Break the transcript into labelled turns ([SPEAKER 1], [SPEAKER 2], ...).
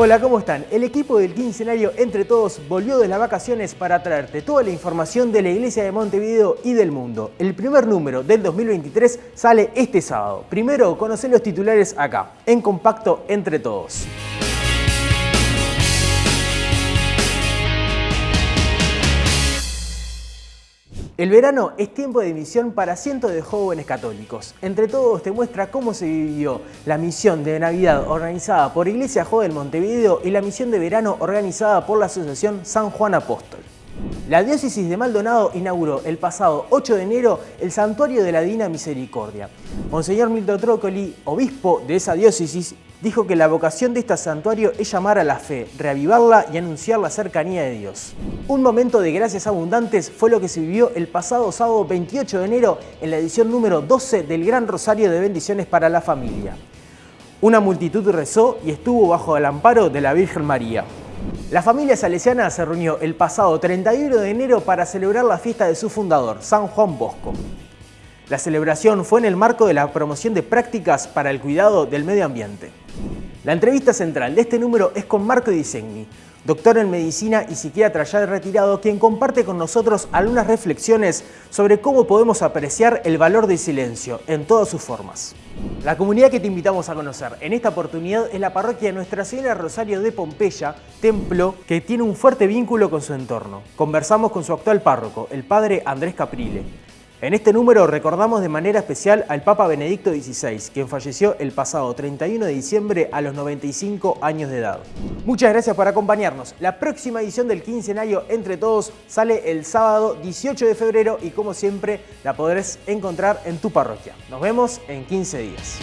[SPEAKER 1] Hola, ¿cómo están? El equipo del quincenario Entre Todos volvió de las vacaciones para traerte toda la información de la Iglesia de Montevideo y del mundo. El primer número del 2023 sale este sábado. Primero, conocer los titulares acá, en Compacto Entre Todos. El verano es tiempo de misión para cientos de jóvenes católicos. Entre todos te muestra cómo se vivió la misión de Navidad organizada por Iglesia Joven Montevideo y la misión de verano organizada por la Asociación San Juan Apóstol. La diócesis de Maldonado inauguró el pasado 8 de enero el Santuario de la Divina Misericordia. Monseñor Milton Trócoli, obispo de esa diócesis, dijo que la vocación de este santuario es llamar a la fe, reavivarla y anunciar la cercanía de Dios. Un momento de gracias abundantes fue lo que se vivió el pasado sábado 28 de enero en la edición número 12 del Gran Rosario de Bendiciones para la Familia. Una multitud rezó y estuvo bajo el amparo de la Virgen María. La familia salesiana se reunió el pasado 31 de enero para celebrar la fiesta de su fundador, San Juan Bosco. La celebración fue en el marco de la promoción de prácticas para el cuidado del medio ambiente. La entrevista central de este número es con Marco Disegni, doctor en medicina y psiquiatra ya retirado, quien comparte con nosotros algunas reflexiones sobre cómo podemos apreciar el valor del silencio en todas sus formas. La comunidad que te invitamos a conocer en esta oportunidad es la parroquia Nuestra Señora Rosario de Pompeya, templo que tiene un fuerte vínculo con su entorno. Conversamos con su actual párroco, el padre Andrés Caprile. En este número recordamos de manera especial al Papa Benedicto XVI, quien falleció el pasado 31 de diciembre a los 95 años de edad. Muchas gracias por acompañarnos. La próxima edición del quincenario Entre Todos sale el sábado 18 de febrero y como siempre la podrás encontrar en tu parroquia. Nos vemos en 15 días.